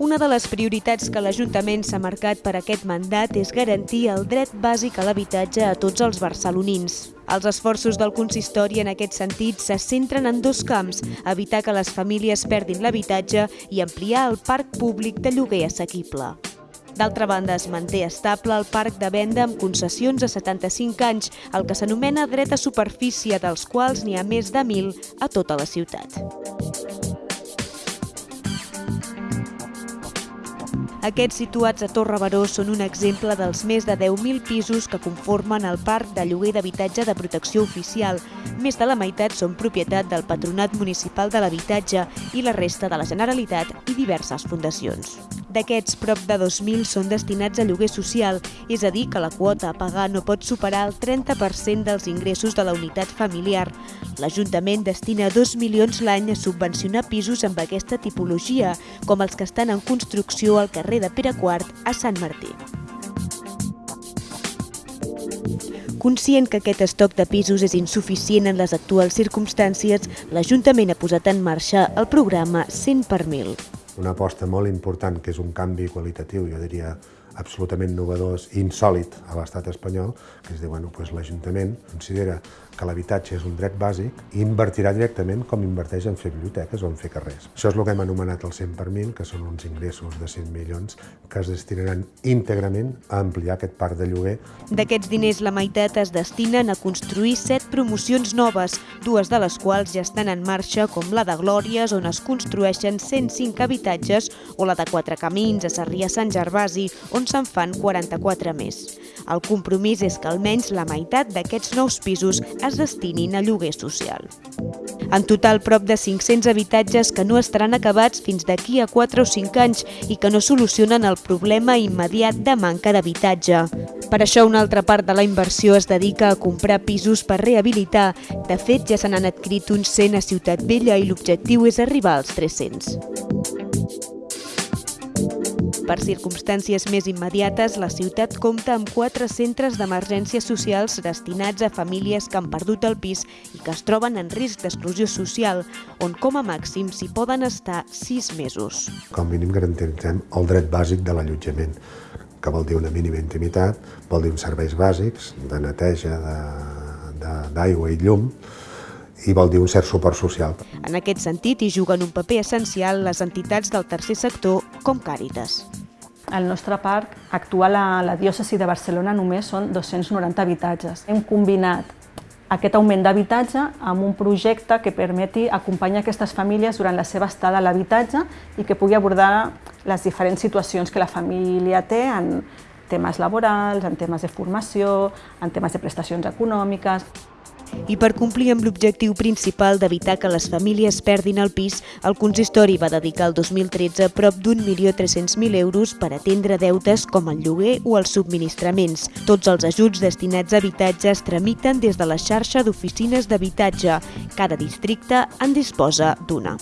Una de les prioritats que l'Ajuntament s'ha marcat per aquest mandat és garantir el dret bàsic a l'habitatge a tots els barcelonins. Els esforços del consistori en aquest sentit se centren en dos camps, evitar que les famílies perdin l'habitatge i ampliar el parc públic de lloguer assequible. D'altra banda, es manté estable el parc de venda amb concessions a 75 anys, el que s'anomena dret a superfície, dels quals n'hi ha més de 1.000 a tota la ciutat. Aquests situats a Torre Baró són un exemple dels més de 10.000 pisos que conformen el parc de lloguer d'habitatge de protecció oficial. Més de la meitat són propietat del Patronat Municipal de l'Habitatge i la resta de la Generalitat i diverses fundacions. D'aquests, prop de 2.000 són destinats a lloguer social, és a dir, que la quota a pagar no pot superar el 30% dels ingressos de la unitat familiar. L'Ajuntament destina 2 milions l'any a subvencionar pisos amb aquesta tipologia, com els que estan en construcció al carrer de Pere IV a Sant Martí. Conscient que aquest estoc de pisos és insuficient en les actuals circumstàncies, l'Ajuntament ha posat en marxa el programa 100 per 1.000 una aposta molt important, que és un canvi qualitatiu, jo diria absolutament novedós i insòlid a l'estat espanyol, que és dir, bueno, doncs l'Ajuntament considera que l'habitatge és un dret bàsic i invertirà directament com inverteix en fer biblioteques o en fer carrers. Això és el que hem anomenat el 100 per 1.000, que són uns ingressos de 100 milions que es destinaran íntegrament a ampliar aquest parc de lloguer. D'aquests diners, la meitat es destinen a construir promocions noves, dues de les quals ja estan en marxa, com la de Glòries, on es construeixen 105 habitatges, o la de Quatre Camins, a Sarrià Sant Gervasi, on se'n fan 44 més. El compromís és que almenys la meitat d'aquests nous pisos es destinin a lloguer social. En total, prop de 500 habitatges que no estaran acabats fins d'aquí a 4 o 5 anys i que no solucionen el problema immediat de manca d'habitatge. Per això una altra part de la inversió es dedica a comprar pisos per rehabilitar. De fet, ja se n'han adquirit uns 100 a Ciutat Vella i l'objectiu és arribar als 300. Per circumstàncies més immediates, la ciutat compta amb quatre centres d'emergències socials destinats a famílies que han perdut el pis i que es troben en risc d'exclusió social, on com a màxim s'hi poden estar sis mesos. Com a mínim garantirem el dret bàsic de l'allotjament, que vol dir una mínima intimitat, vol dir uns serveis bàsics de neteja, d'aigua i llum, i vol dir un cert suport social. En aquest sentit, hi juguen un paper essencial les entitats del tercer sector com Càritas. Al nostre parc actual a la diòcesi de Barcelona només són 290 habitatges. Hem combinat aquest augment d'habitatge amb un projecte que permeti acompanyar aquestes famílies durant la seva estada a l'habitatge i que pugui abordar les diferents situacions que la família té en temes laborals, en temes de formació, en temes de prestacions econòmiques. I per complir amb l'objectiu principal d'evitar que les famílies perdin el pis, el consistori va dedicar el 2013 prop d'un milió 300.000 euros per atendre deutes com el lloguer o els subministraments. Tots els ajuts destinats a habitatges tramiten des de la xarxa d'oficines d'habitatge. Cada districte en disposa d'una.